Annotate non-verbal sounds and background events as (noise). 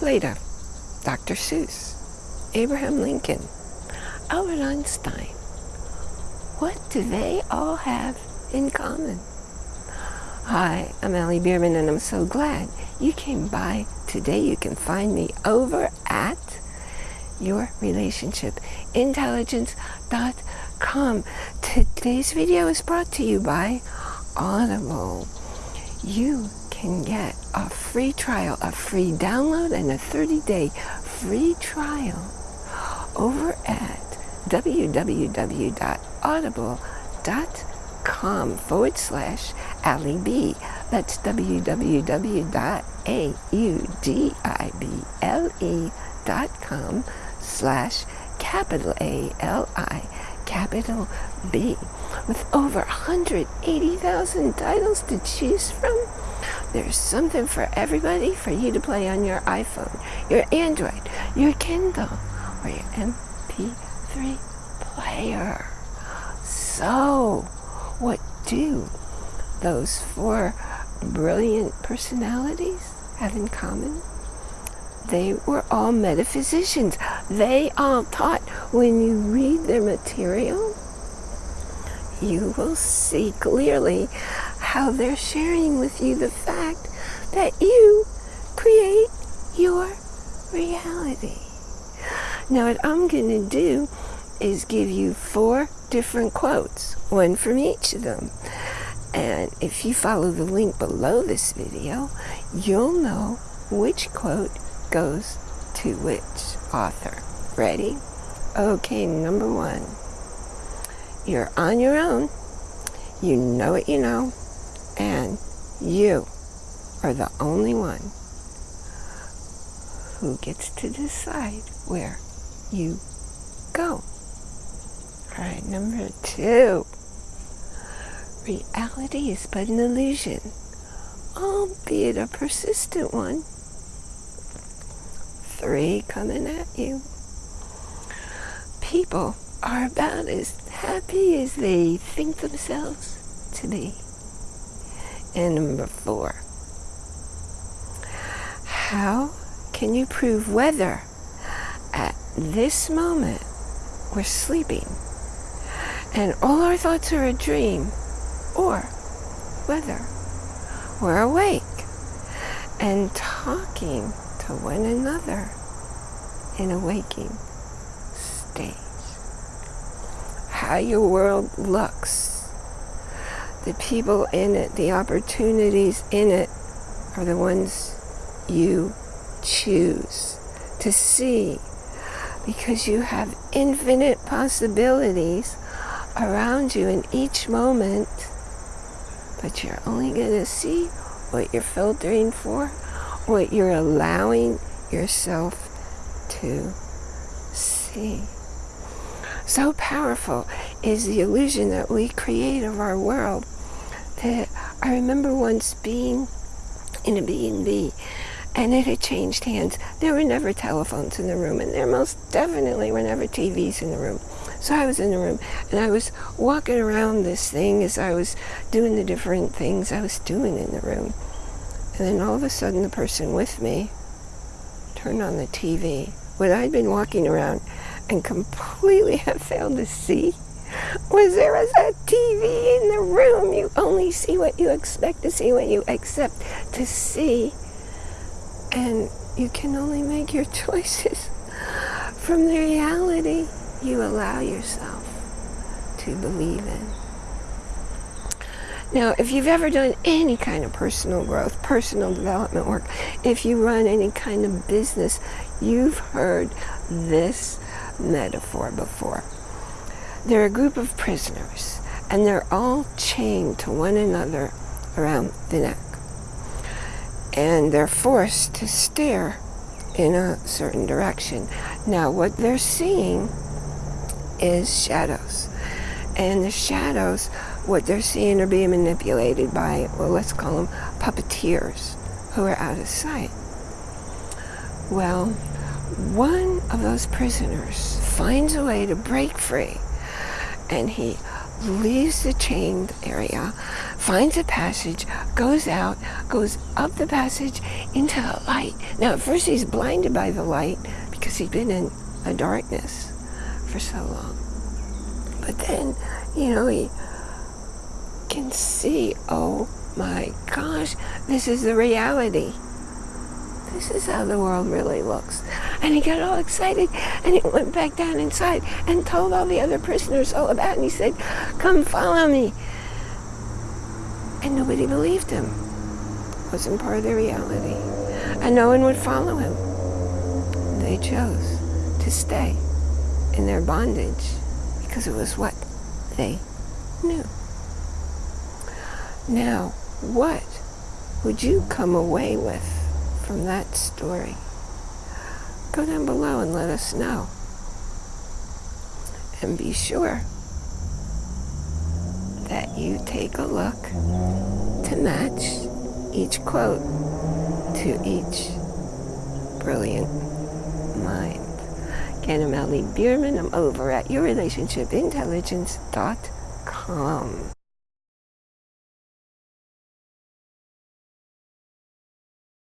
Plato, Dr. Seuss, Abraham Lincoln, Albert Einstein. What do they all have in common? Hi, I'm Allie Bierman and I'm so glad you came by today. You can find me over at yourrelationshipintelligence.com. Today's video is brought to you by Audible. You can get a free trial, a free download, and a 30-day free trial over at www.audible.com forward slash Allie B. That's www.audible.com slash capital A-L-I capital B. With over 180,000 titles to choose from, there's something for everybody for you to play on your iPhone, your Android, your Kindle, or your MP3 player. So, what do those four brilliant personalities have in common? They were all metaphysicians. They all taught when you read their material, you will see clearly how they're sharing with you the fact that you create your reality. Now what I'm going to do is give you four different quotes, one from each of them. And if you follow the link below this video, you'll know which quote goes to which author. Ready? Okay, number one. You're on your own. You know what you know. And you are the only one who gets to decide where you go. All right, number two. Reality is but an illusion, albeit a persistent one three coming at you. People are about as happy as they think themselves to be. And number four, how can you prove whether at this moment we're sleeping and all our thoughts are a dream or whether we're awake and talking to one another in a waking state. How your world looks, the people in it, the opportunities in it are the ones you choose to see because you have infinite possibilities around you in each moment but you're only going to see what you're filtering for what you're allowing yourself to see. So powerful is the illusion that we create of our world I remember once being in a B&B and it had changed hands. There were never telephones in the room and there most definitely were never TVs in the room. So I was in the room and I was walking around this thing as I was doing the different things I was doing in the room. And then all of a sudden the person with me turned on the TV. What I'd been walking around and completely (laughs) had failed to see was there was a TV in the room. You see what you expect to see, what you accept to see. And you can only make your (laughs) choices from the reality you allow yourself to believe in. Now, if you've ever done any kind of personal growth, personal development work, if you run any kind of business, you've heard this metaphor before. They're a group of prisoners, and they're all chained to one another around the neck. And they're forced to stare in a certain direction. Now, what they're seeing is shadows. And the shadows what they're seeing are being manipulated by, well, let's call them puppeteers who are out of sight. Well, one of those prisoners finds a way to break free and he leaves the chained area, finds a passage, goes out, goes up the passage into the light. Now, at first, he's blinded by the light because he's been in a darkness for so long. But then, you know, he can see, oh my gosh, this is the reality. This is how the world really looks. And he got all excited and he went back down inside and told all the other prisoners all about it. And he said, come follow me. And nobody believed him. It wasn't part of their reality. And no one would follow him. They chose to stay in their bondage because it was what they knew. Now, what would you come away with from that story? Go down below and let us know. And be sure that you take a look to match each quote to each brilliant mind. Again, I'm Ellie Bierman. I'm over at yourrelationshipintelligence.com.